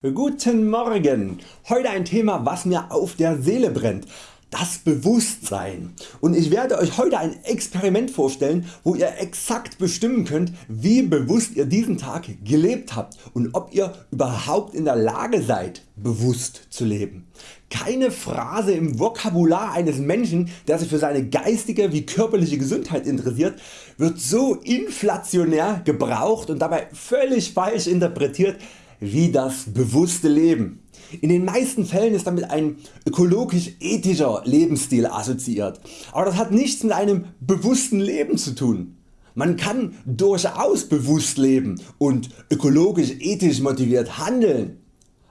Guten Morgen! Heute ein Thema was mir auf der Seele brennt. Das Bewusstsein. Und ich werde Euch heute ein Experiment vorstellen wo ihr exakt bestimmen könnt wie bewusst ihr diesen Tag gelebt habt und ob ihr überhaupt in der Lage seid bewusst zu leben. Keine Phrase im Vokabular eines Menschen der sich für seine geistige wie körperliche Gesundheit interessiert wird so inflationär gebraucht und dabei völlig falsch interpretiert wie das bewusste Leben. In den meisten Fällen ist damit ein ökologisch ethischer Lebensstil assoziiert, aber das hat nichts mit einem bewussten Leben zu tun. Man kann durchaus bewusst leben und ökologisch ethisch motiviert handeln,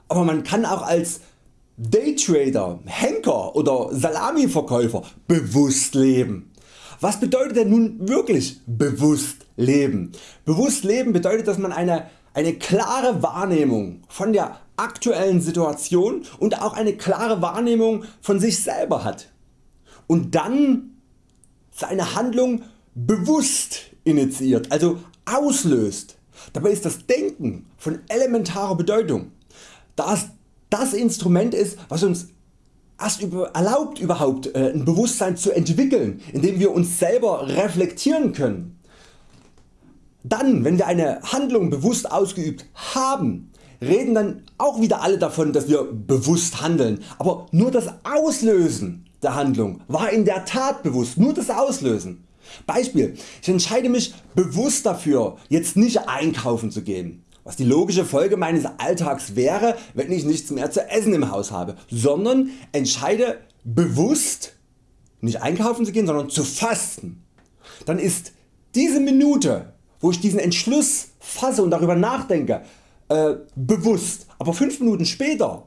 aber man kann auch als Daytrader, Henker oder Salamiverkäufer bewusst leben. Was bedeutet denn nun wirklich bewusst leben? Bewusst leben bedeutet dass man eine eine klare Wahrnehmung von der aktuellen Situation und auch eine klare Wahrnehmung von sich selber hat und dann seine Handlung bewusst initiiert, also auslöst. Dabei ist das Denken von elementarer Bedeutung, da es das Instrument ist was uns erst erlaubt überhaupt äh, ein Bewusstsein zu entwickeln, indem wir uns selber reflektieren können. Dann wenn wir eine Handlung bewusst ausgeübt haben, reden dann auch wieder alle davon dass wir bewusst handeln, aber nur das Auslösen der Handlung war in der Tat bewusst, nur das Auslösen. Beispiel, ich entscheide mich bewusst dafür jetzt nicht einkaufen zu gehen, was die logische Folge meines Alltags wäre wenn ich nichts mehr zu essen im Haus habe, sondern entscheide bewusst nicht einkaufen zu gehen, sondern zu fasten. Dann ist diese Minute wo ich diesen Entschluss fasse und darüber nachdenke, äh, bewusst, aber 5 Minuten später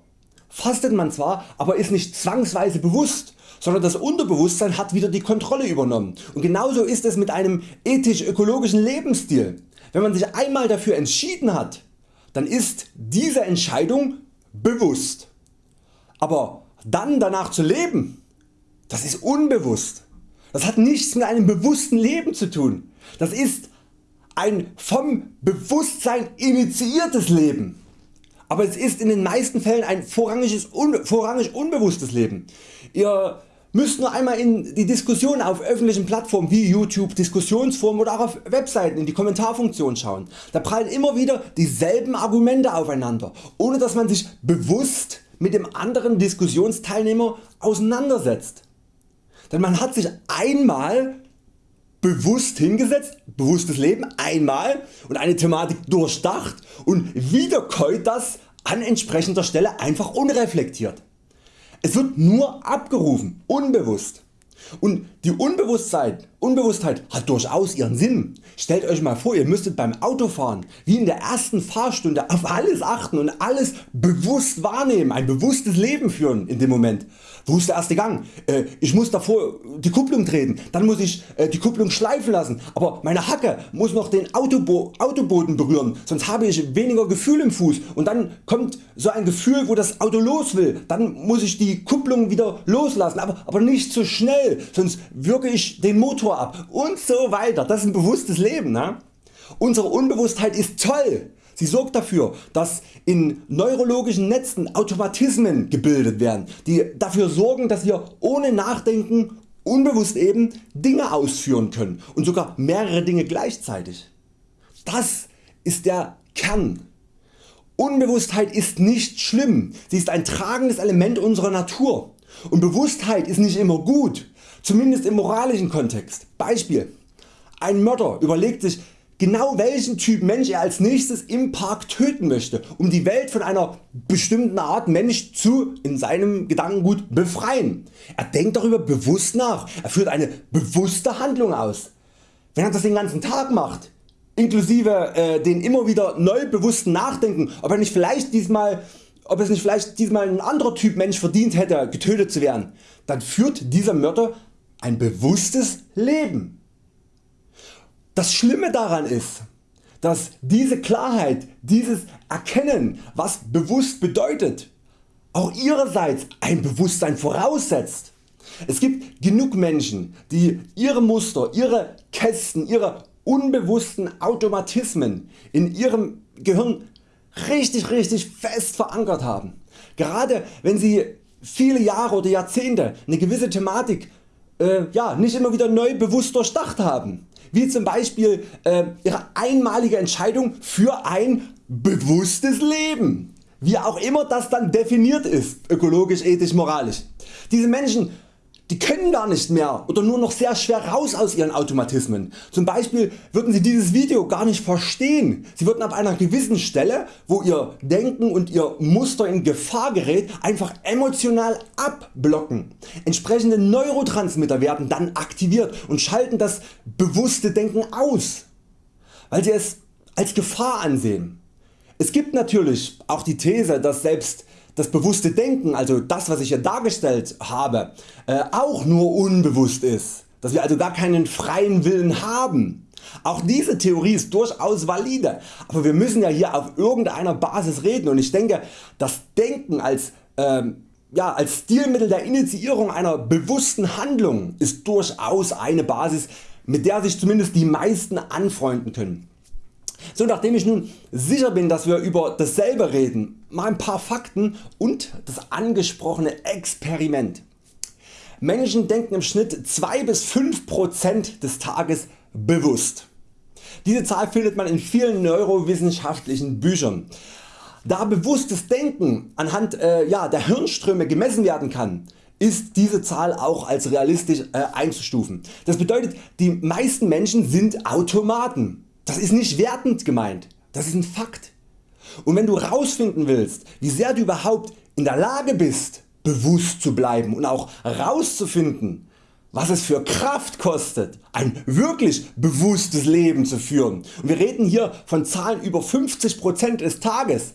fastet man zwar, aber ist nicht zwangsweise bewusst, sondern das Unterbewusstsein hat wieder die Kontrolle übernommen. Und genauso ist es mit einem ethisch-ökologischen Lebensstil. Wenn man sich einmal dafür entschieden hat, dann ist diese Entscheidung bewusst. Aber dann danach zu leben, das ist unbewusst. Das hat nichts mit einem bewussten Leben zu tun. Das ist ein vom Bewusstsein initiiertes Leben, aber es ist in den meisten Fällen ein vorrangiges, un, vorrangig unbewusstes Leben. Ihr müsst nur einmal in die Diskussion auf öffentlichen Plattformen wie YouTube, Diskussionsforen oder auch auf Webseiten in die Kommentarfunktion schauen. Da prallen immer wieder dieselben Argumente aufeinander, ohne dass man sich bewusst mit dem anderen Diskussionsteilnehmer auseinandersetzt. Denn man hat sich einmal bewusst hingesetzt, bewusstes Leben einmal und eine Thematik durchdacht und wiederkäut das an entsprechender Stelle einfach unreflektiert. Es wird nur abgerufen, unbewusst. Und die Unbewusstheit, Unbewusstheit hat durchaus ihren Sinn. Stellt Euch mal vor ihr müsstet beim Autofahren wie in der ersten Fahrstunde auf alles achten und alles bewusst wahrnehmen, ein bewusstes Leben führen in dem Moment. Wo ist der erste Gang? Äh, ich muss davor die Kupplung treten, dann muss ich äh, die Kupplung schleifen lassen, aber meine Hacke muss noch den Autobo Autoboden berühren, sonst habe ich weniger Gefühl im Fuß und dann kommt so ein Gefühl wo das Auto los will, dann muss ich die Kupplung wieder loslassen, aber, aber nicht zu so schnell, sonst wirke ich den Motor ab und so weiter. Das ist ein bewusstes Leben. Ne? Unsere Unbewusstheit ist toll. Sie sorgt dafür dass in neurologischen Netzen Automatismen gebildet werden die dafür sorgen dass wir ohne Nachdenken unbewusst eben Dinge ausführen können und sogar mehrere Dinge gleichzeitig. Das ist der Kern. Unbewusstheit ist nicht schlimm, sie ist ein tragendes Element unserer Natur und Bewusstheit ist nicht immer gut, zumindest im moralischen Kontext. Beispiel Ein Mörder überlegt sich genau welchen Typ Mensch er als nächstes im Park töten möchte, um die Welt von einer bestimmten Art Mensch zu in seinem Gedankengut befreien. Er denkt darüber bewusst nach, er führt eine bewusste Handlung aus. Wenn er das den ganzen Tag macht, inklusive äh, den immer wieder neu bewussten Nachdenken, ob er nicht vielleicht diesmal ob es nicht vielleicht diesmal ein anderer Typ Mensch verdient hätte getötet zu werden, dann führt dieser Mörder ein bewusstes Leben. Das Schlimme daran ist, dass diese Klarheit, dieses Erkennen was bewusst bedeutet, auch ihrerseits ein Bewusstsein voraussetzt. Es gibt genug Menschen die ihre Muster, ihre Kästen, ihre unbewussten Automatismen in ihrem Gehirn richtig richtig fest verankert haben. Gerade wenn Sie viele Jahre oder Jahrzehnte eine gewisse Thematik äh, ja, nicht immer wieder neu bewusst durchdacht haben, wie zum Beispiel äh, Ihre einmalige Entscheidung für ein bewusstes Leben, wie auch immer das dann definiert ist, ökologisch, ethisch, moralisch. Diese Menschen die können gar nicht mehr oder nur noch sehr schwer raus aus ihren Automatismen. Zum Beispiel würden sie dieses Video gar nicht verstehen. Sie würden ab einer gewissen Stelle wo ihr Denken und ihr Muster in Gefahr gerät einfach emotional abblocken. Entsprechende Neurotransmitter werden dann aktiviert und schalten das bewusste Denken aus, weil sie es als Gefahr ansehen. Es gibt natürlich auch die These dass selbst das bewusste Denken, also das was ich hier dargestellt habe, äh, auch nur unbewusst ist, dass wir also gar keinen freien Willen haben. Auch diese Theorie ist durchaus valide, aber wir müssen ja hier auf irgendeiner Basis reden und ich denke das Denken als, ähm, ja, als Stilmittel der Initiierung einer bewussten Handlung ist durchaus eine Basis mit der sich zumindest die meisten anfreunden können. So nachdem ich nun sicher bin dass wir über dasselbe reden, mal ein paar Fakten und das angesprochene Experiment. Menschen denken im Schnitt 2 bis 5% des Tages bewusst. Diese Zahl findet man in vielen neurowissenschaftlichen Büchern. Da bewusstes Denken anhand äh, ja, der Hirnströme gemessen werden kann, ist diese Zahl auch als realistisch äh, einzustufen. Das bedeutet die meisten Menschen sind Automaten. Das ist nicht wertend gemeint, das ist ein Fakt. Und wenn du rausfinden willst wie sehr du überhaupt in der Lage bist bewusst zu bleiben und auch rauszufinden was es für Kraft kostet ein wirklich bewusstes Leben zu führen und wir reden hier von Zahlen über 50% des Tages,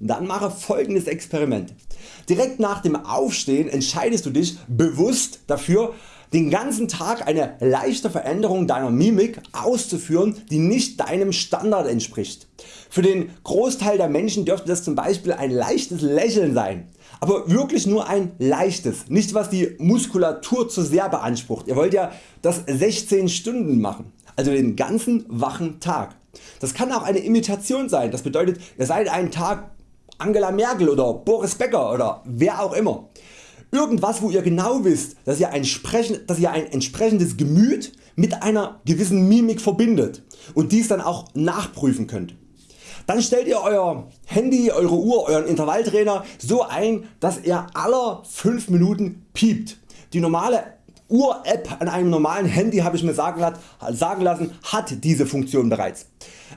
dann mache folgendes Experiment. Direkt nach dem Aufstehen entscheidest du dich bewusst dafür den ganzen Tag eine leichte Veränderung deiner Mimik auszuführen die nicht deinem Standard entspricht. Für den Großteil der Menschen dürfte das zum Beispiel ein leichtes Lächeln sein, aber wirklich nur ein leichtes, nicht was die Muskulatur zu sehr beansprucht. Ihr wollt ja das 16 Stunden machen, also den ganzen wachen Tag. Das kann auch eine Imitation sein, das bedeutet ihr seid einen Tag Angela Merkel oder Boris Becker oder wer auch immer. Irgendwas wo ihr genau wisst dass ihr ein, dass ihr ein entsprechendes Gemüt mit einer gewissen Mimik verbindet und dies dann auch nachprüfen könnt. Dann stellt ihr Euer Handy, Eure Uhr, Euren Intervalltrainer so ein dass er aller 5 Minuten piept. Die normale Uhr App an einem normalen Handy habe ich mir sagen, lassen hat diese Funktion bereits.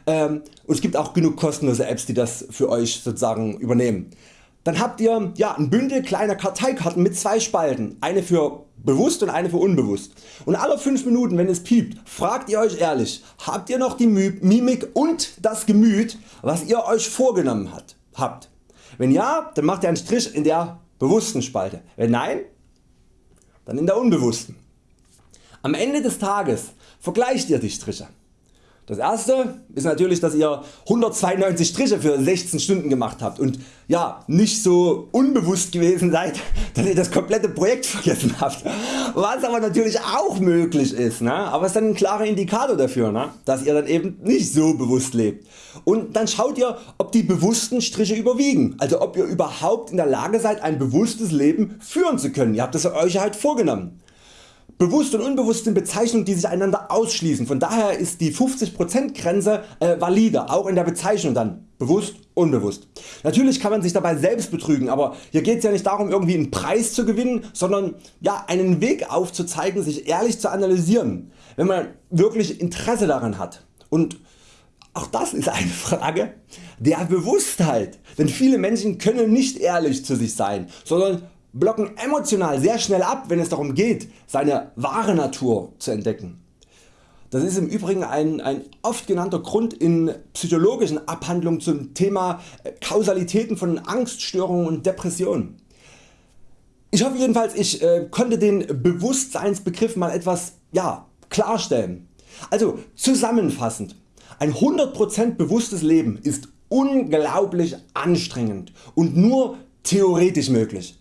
Ähm, und es gibt auch genug kostenlose Apps die das für Euch sozusagen übernehmen. Dann habt ihr ja, ein Bündel kleiner Karteikarten mit zwei Spalten, eine für bewusst und eine für unbewusst. Und alle 5 Minuten wenn es piept, fragt ihr Euch ehrlich, habt ihr noch die Mimik und das Gemüt was ihr Euch vorgenommen habt. Wenn ja, dann macht ihr einen Strich in der bewussten Spalte, wenn nein, dann in der unbewussten. Am Ende des Tages vergleicht ihr die Striche. Das erste ist natürlich dass ihr 192 Striche für 16 Stunden gemacht habt und ja, nicht so unbewusst gewesen seid dass ihr das komplette Projekt vergessen habt, was aber natürlich auch möglich ist, ne? aber ist dann ein klarer Indikator dafür, ne? dass ihr dann eben nicht so bewusst lebt. Und dann schaut ihr ob die bewussten Striche überwiegen, also ob ihr überhaupt in der Lage seid ein bewusstes Leben führen zu können. Ihr habt es euch halt vorgenommen. Bewusst und unbewusst sind Bezeichnungen die sich einander ausschließen, von daher ist die 50% Grenze äh, valide, auch in der Bezeichnung dann bewusst unbewusst. Natürlich kann man sich dabei selbst betrügen, aber hier geht es ja nicht darum irgendwie einen Preis zu gewinnen, sondern ja, einen Weg aufzuzeigen sich ehrlich zu analysieren, wenn man wirklich Interesse daran hat. Und auch das ist eine Frage der Bewusstheit, denn viele Menschen können nicht ehrlich zu sich sein, sondern blocken emotional sehr schnell ab wenn es darum geht seine wahre Natur zu entdecken. Das ist im Übrigen ein, ein oft genannter Grund in psychologischen Abhandlungen zum Thema äh, Kausalitäten von Angststörungen und Depressionen. Ich hoffe jedenfalls ich äh, konnte den Bewusstseinsbegriff mal etwas ja, klarstellen. Also zusammenfassend, ein 100% bewusstes Leben ist unglaublich anstrengend und nur theoretisch möglich.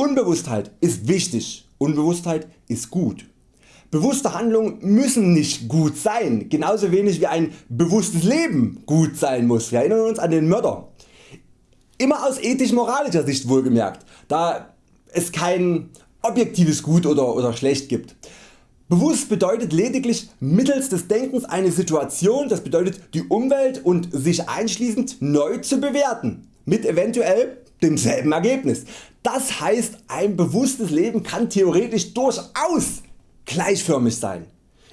Unbewusstheit ist wichtig, Unbewusstheit ist gut. Bewusste Handlungen müssen nicht gut sein, genauso wenig wie ein bewusstes Leben gut sein muss. Wir erinnern uns an den Mörder. Immer aus ethisch-moralischer Sicht wohlgemerkt, da es kein objektives Gut oder, oder Schlecht gibt. Bewusst bedeutet lediglich mittels des Denkens eine Situation, das bedeutet die Umwelt und sich einschließend neu zu bewerten, mit eventuell demselben Ergebnis. Das heißt ein bewusstes Leben kann theoretisch durchaus gleichförmig sein,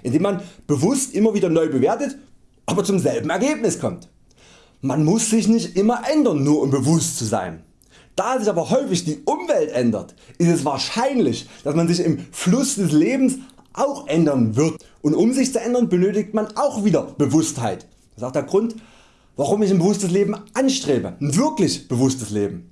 indem man bewusst immer wieder neu bewertet, aber zum selben Ergebnis kommt. Man muss sich nicht immer ändern, nur um bewusst zu sein. Da sich aber häufig die Umwelt ändert, ist es wahrscheinlich, dass man sich im Fluss des Lebens auch ändern wird und um sich zu ändern benötigt man auch wieder Bewusstheit. Das ist auch der Grund warum ich ein bewusstes Leben anstrebe, ein wirklich bewusstes Leben.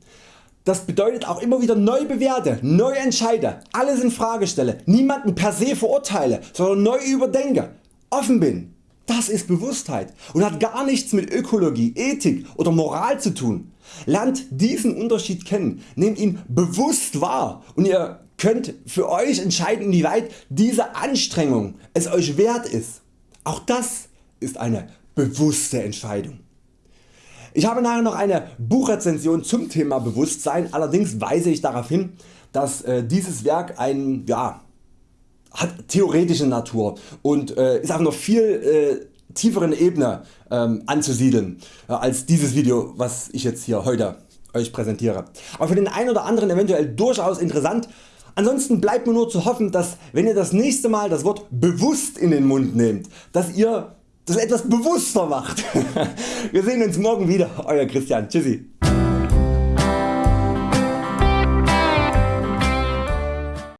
Das bedeutet auch immer wieder neu bewerte, neu entscheide, alles in Frage stelle, niemanden per se verurteile, sondern neu überdenke, offen bin. Das ist Bewusstheit und hat gar nichts mit Ökologie, Ethik oder Moral zu tun. Lernt diesen Unterschied kennen, nehmt ihn bewusst wahr und ihr könnt für Euch entscheiden inwieweit diese Anstrengung es Euch wert ist. Auch das ist eine bewusste Entscheidung. Ich habe nachher noch eine Buchrezension zum Thema Bewusstsein, allerdings weise ich darauf hin, dass äh, dieses Werk ein, ja, hat theoretische Natur und äh, ist auf einer viel äh, tieferen Ebene ähm, anzusiedeln äh, als dieses Video was ich jetzt hier heute Euch präsentiere. Aber für den einen oder anderen eventuell durchaus interessant. Ansonsten bleibt mir nur zu hoffen dass wenn ihr das nächste Mal das Wort bewusst in den Mund nehmt, dass ihr das etwas bewusster macht. Wir sehen uns morgen wieder, Euer Christian. Tschüssi.